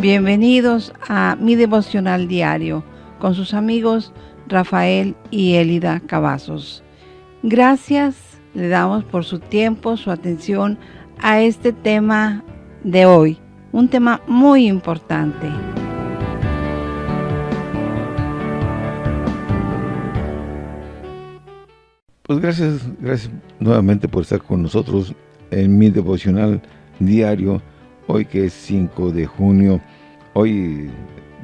Bienvenidos a mi devocional diario con sus amigos Rafael y Elida Cavazos. Gracias le damos por su tiempo, su atención a este tema de hoy, un tema muy importante. Pues gracias, gracias nuevamente por estar con nosotros en mi devocional diario, hoy que es 5 de junio. Hoy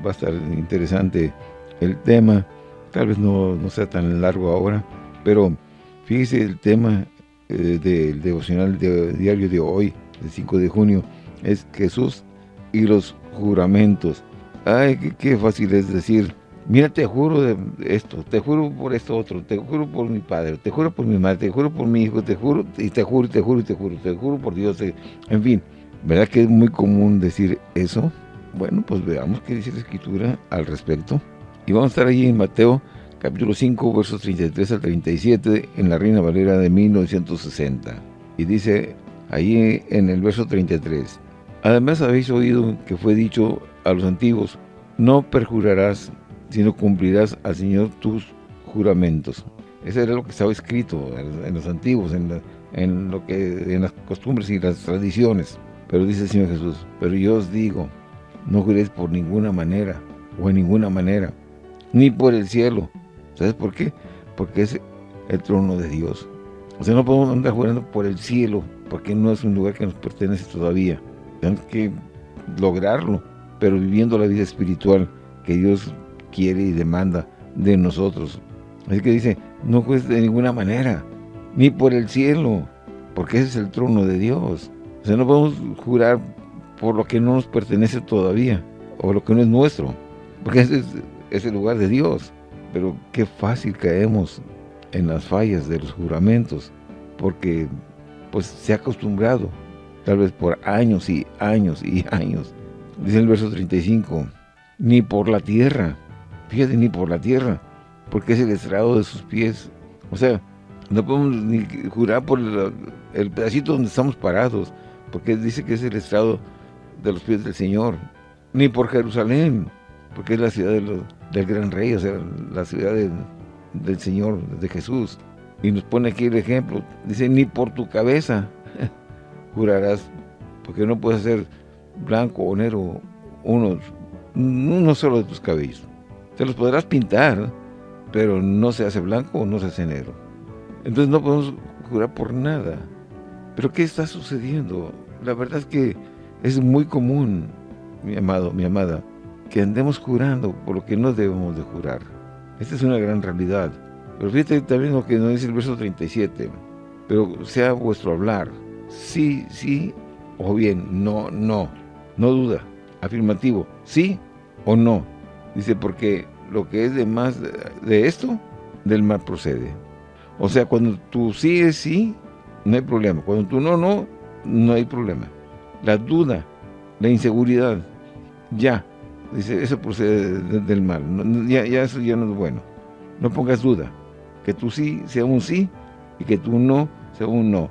va a estar interesante el tema, tal vez no, sea tan largo ahora, pero fíjese el tema eh, del devocional diario de hoy, el 5 de junio, es Jesús y los juramentos. Ay, qué, fácil es decir, mira, te juro de esto, te juro por esto otro, te juro por mi padre, te juro por mi madre, te juro por mi hijo, te juro, y te juro, te juro, te juro, te juro por Dios, en fin, ¿verdad que es muy común decir eso? Bueno, pues veamos qué dice la Escritura al respecto. Y vamos a estar allí en Mateo capítulo 5, versos 33 al 37, en la Reina Valera de 1960. Y dice ahí en el verso 33, Además habéis oído que fue dicho a los antiguos, no perjurarás sino cumplirás al Señor tus juramentos. Eso era lo que estaba escrito en los antiguos, en, lo que, en las costumbres y las tradiciones. Pero dice el Señor Jesús, pero yo os digo, no juréis por ninguna manera, o en ninguna manera, ni por el cielo. ¿Sabes por qué? Porque es el trono de Dios. O sea, no podemos andar jurando por el cielo, porque no es un lugar que nos pertenece todavía. Tenemos que lograrlo, pero viviendo la vida espiritual que Dios quiere y demanda de nosotros. Es que dice, no jueces de ninguna manera, ni por el cielo, porque ese es el trono de Dios. O sea, no podemos jurar por lo que no nos pertenece todavía, o lo que no es nuestro, porque ese es, el lugar de Dios. Pero qué fácil caemos en las fallas de los juramentos, porque pues se ha acostumbrado, tal vez por años y años y años. Dice el verso 35, ni por la tierra, fíjate, ni por la tierra, porque es el estrado de sus pies. O sea, no podemos ni jurar por el, pedacito donde estamos parados, porque dice que es el estrado de los pies del Señor. Ni por Jerusalén, porque es la ciudad del gran rey, o sea, la ciudad del Señor, de Jesús. Y nos pone aquí el ejemplo, dice, ni por tu cabeza jurarás, porque no puedes ser blanco o negro uno, uno solo de tus cabellos. Te los podrás pintar, pero no se hace blanco o no se hace negro. Entonces no podemos jurar por nada. ¿Pero qué está sucediendo? La verdad es que es muy común, mi amado, mi amada, que andemos jurando por lo que no debemos de jurar. Esta es una gran realidad. Pero fíjate también lo que nos dice el verso 37. Pero sea vuestro hablar, sí, sí, o bien, no, no, no duda, afirmativo, sí o no. Dice, porque lo que es de más de esto, del mal procede. O sea, cuando tú sí es sí, no hay problema. Cuando tú no, no, no hay problema. La duda, la inseguridad, ya. Dice, eso procede del mal. ya, ya eso ya no es bueno. No pongas duda. Que tú sí sea un sí y que tú no sea un no.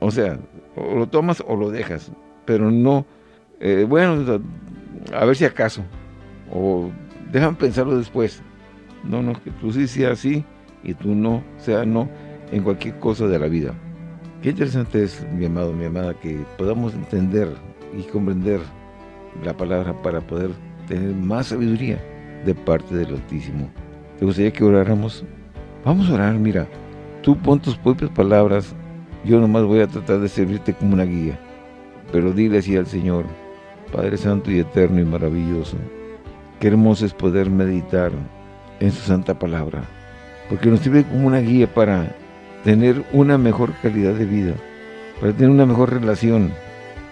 O sea, o lo tomas o lo dejas. Pero no, eh, bueno, a ver si acaso. O Déjame pensarlo después. No, no, que tú sí sea sí y tú no sea no en cualquier cosa de la vida. Qué interesante es, mi amado, mi amada, que podamos entender y comprender la palabra para poder tener más sabiduría de parte del Altísimo. ¿Te gustaría que oráramos? Vamos a orar, mira. Tú pon tus propias palabras, yo nomás voy a tratar de servirte como una guía. Pero dile así al Señor, Padre Santo y Eterno y Maravilloso, Qué hermoso es poder meditar en su santa palabra, porque nos sirve como una guía para tener una mejor calidad de vida, para tener una mejor relación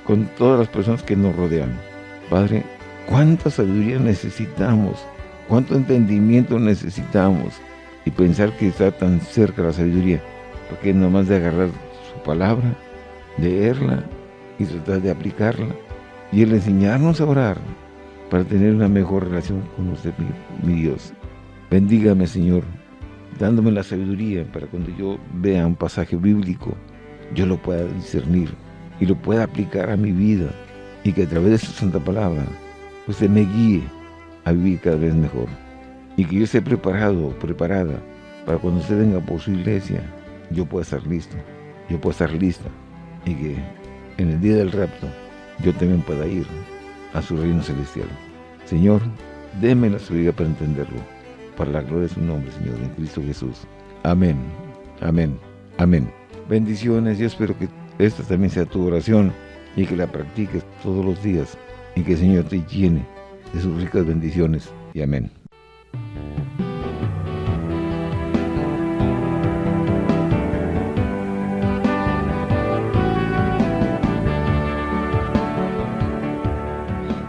con todas las personas que nos rodean. Padre, cuánta sabiduría necesitamos, cuánto entendimiento necesitamos y pensar que está tan cerca la sabiduría, porque nomás de agarrar su palabra, leerla y tratar de aplicarla y el enseñarnos a orar para tener una mejor relación con usted, mi, Dios. Bendígame, Señor, dándome la sabiduría para cuando yo vea un pasaje bíblico, yo lo pueda discernir y lo pueda aplicar a mi vida y que a través de su santa palabra usted me guíe a vivir cada vez mejor. Y que yo esté preparado, preparada, para cuando usted venga por su iglesia, yo pueda estar listo, yo pueda estar lista. Y que en el día del rapto, yo también pueda ir a su reino celestial. Señor, déme la sabiduría para entenderlo, para la gloria de su nombre, Señor, en Cristo Jesús. Amén, amén, amén. Bendiciones, yo espero que esta también sea tu oración y que la practiques todos los días y que el Señor te llene de sus ricas bendiciones. Y amén.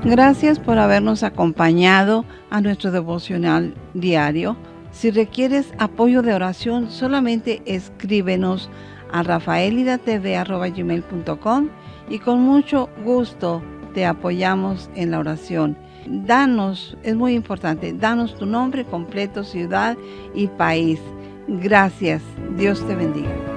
Gracias por habernos acompañado a nuestro devocional diario. Si requieres apoyo de oración, solamente escríbenos a rafaelidatv.com y con mucho gusto te apoyamos en la oración. Danos, es muy importante, danos tu nombre completo, ciudad y país. Gracias. Dios te bendiga.